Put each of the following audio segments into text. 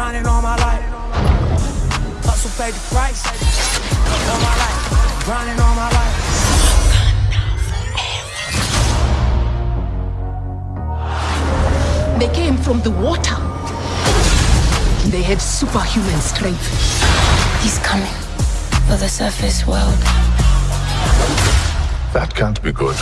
grinding all my life. Hustle paid the price. All my life, grinding all my life. They came from the water. They had superhuman strength. He's coming for the surface world. That can't be good.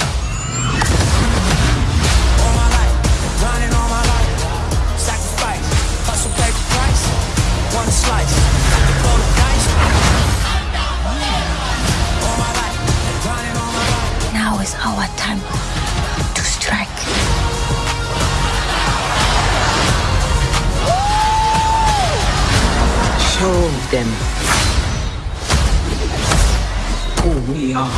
Is our time to strike. Show them who we are.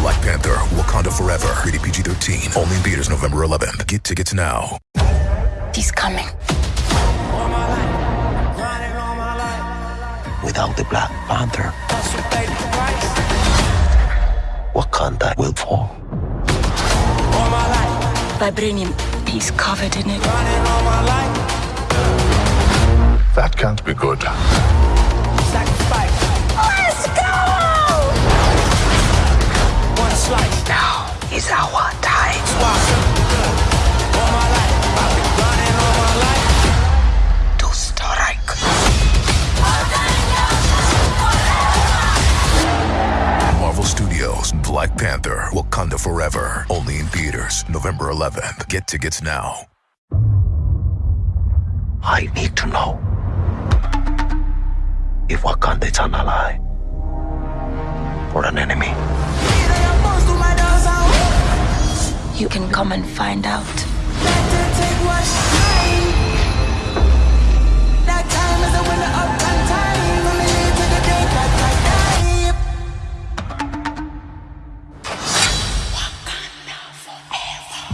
Black Panther, Wakanda Forever. Rated PG-13. Only in theaters November 11th. Get tickets now. He's coming. All my life, all my life. Without the Black Panther, Wakanda will fall. All my life, Vibranium, he's covered in it. grinding all my life. That can't be good. Sacrifice. Let's go! One slice. Now is our time. Black Panther, Wakanda Forever. Only in theaters November 11th. Get tickets now. I need to know if Wakanda is an ally or an enemy. You can come and find out.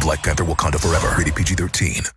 Black Panther, Wakanda Forever. Rated PG-13.